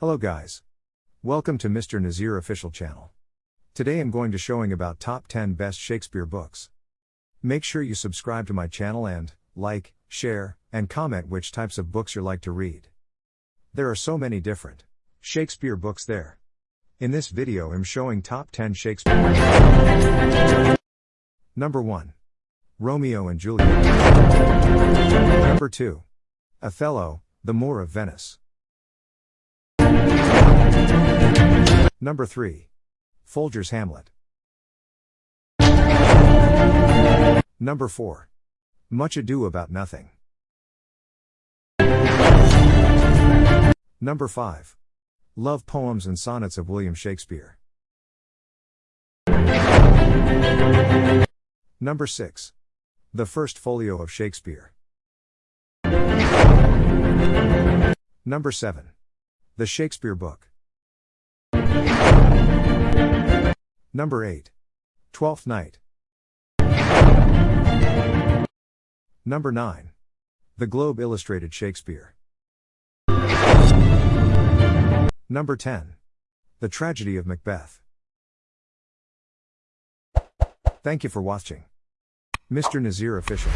Hello guys. Welcome to Mr. Nazir official channel. Today I'm going to showing about top 10 best Shakespeare books. Make sure you subscribe to my channel and like, share, and comment which types of books you like to read. There are so many different Shakespeare books there. In this video I'm showing top 10 Shakespeare. Books. Number 1. Romeo and Juliet. Number 2. Othello, The Moor of Venice. Number 3. Folger's Hamlet. Number 4. Much Ado About Nothing. Number 5. Love Poems and Sonnets of William Shakespeare. Number 6. The First Folio of Shakespeare. Number 7. The Shakespeare Book. Number 8. Twelfth Night. Number 9. The Globe Illustrated Shakespeare. Number 10. The Tragedy of Macbeth. Thank you for watching. Mr. Nazir Official.